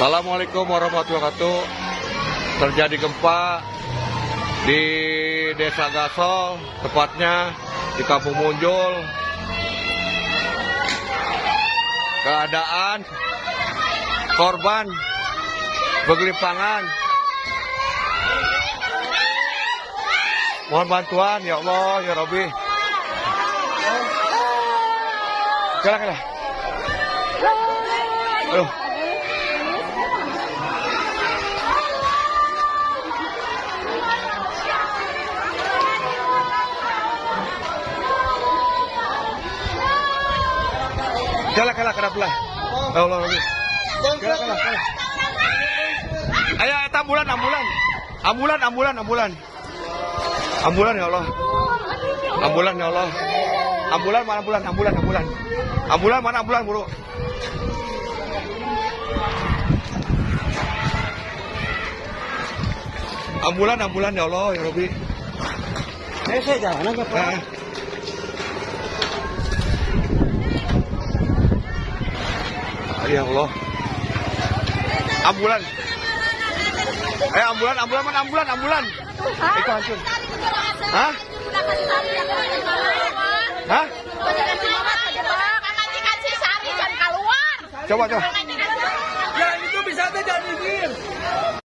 Assalamualaikum warahmatullahi wabarakatuh. Terjadi gempa di Desa Gasol, tepatnya di Kampung Munjul. Keadaan korban bergelimpangan. Mohon bantuan ya Allah ya Rabbi. Kala kala. Aduh. Kala kala kala pula. Ya Allah Rabbi. Kala kala kala. Ayo eta ambulan ambulan. Ambulan ambulan ambulan. Ambulan ya Allah. Ambulan ya Allah. Ambulan mana ambulan ambulan ambulan. Ambulan mana ambulan buru. Ambulan ambulan ya Allah ya Rabbi. Saya saya jalan aja Pak. Ya Allah. Ambulan. Eh ambulan ambulan mana ambulan ambulan. Itu hancur. Hah? Hah? Coba coba.